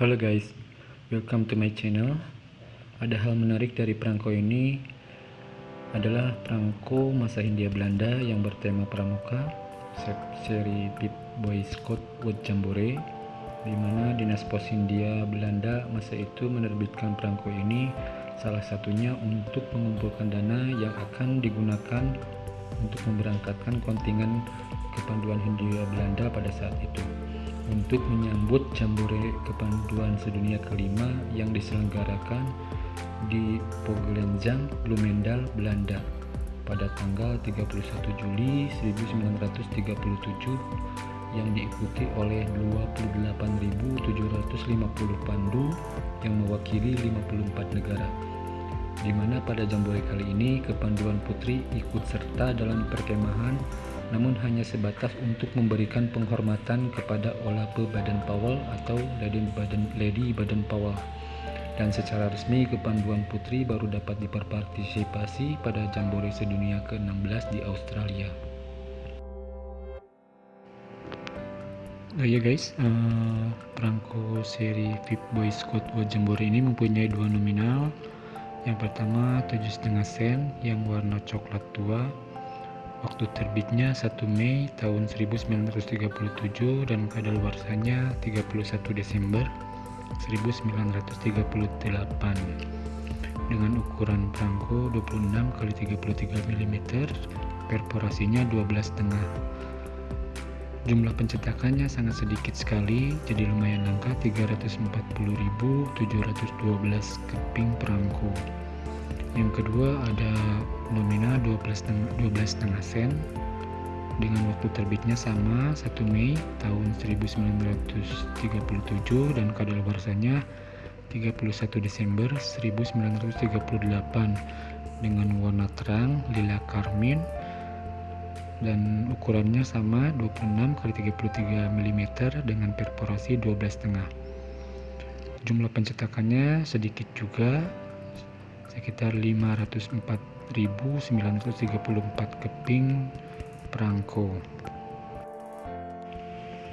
Halo guys, welcome to my channel. Ada hal menarik dari perangko ini adalah perangko masa Hindia Belanda yang bertema pramuka seri Pip Boy Scout Wood Jambore di mana Dinas Pos Hindia Belanda masa itu menerbitkan perangko ini salah satunya untuk mengumpulkan dana yang akan digunakan untuk memberangkatkan kontingen kepanduan Hindia Belanda pada saat itu untuk menyambut Jambore Kepanduan Sedunia kelima yang diselenggarakan di Pogelenjang, Bloemendal, Belanda pada tanggal 31 Juli 1937 yang diikuti oleh 28.750 pandu yang mewakili 54 negara. Di mana pada Jambore kali ini Kepanduan Putri ikut serta dalam perkemahan namun hanya sebatas untuk memberikan penghormatan kepada Olape Baden Powell atau Lady Baden, Lady Baden Powell dan secara resmi kepanduan putri baru dapat diperpartisipasi pada Jambore Sedunia ke-16 di Australia. Oh ya guys, uh, perangko seri VIP Boy Scout World Jambore ini mempunyai dua nominal. Yang pertama 7,5 sen yang warna coklat tua Waktu terbitnya 1 Mei tahun 1937 dan kadaluarsanya 31 Desember 1938 dengan ukuran perangko 26 x 33 mm perforasinya 12 setengah. Jumlah pencetakannya sangat sedikit sekali jadi lumayan langka 340.712 keping perangko yang kedua ada nominal 12,5 sen dengan waktu terbitnya sama 1 Mei tahun 1937 dan kadaluarsanya 31 Desember 1938 dengan warna terang lila karmin dan ukurannya sama 26 x 33 mm dengan perforasi 12,5 jumlah pencetakannya sedikit juga sekitar 504.934 keping perangko.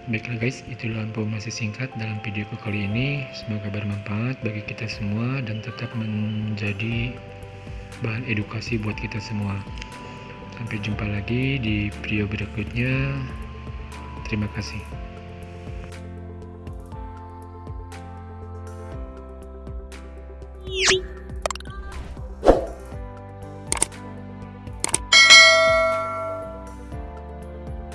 Baiklah guys itulah informasi singkat dalam videoku kali ini. Semoga bermanfaat bagi kita semua dan tetap menjadi bahan edukasi buat kita semua. Sampai jumpa lagi di video berikutnya. Terima kasih.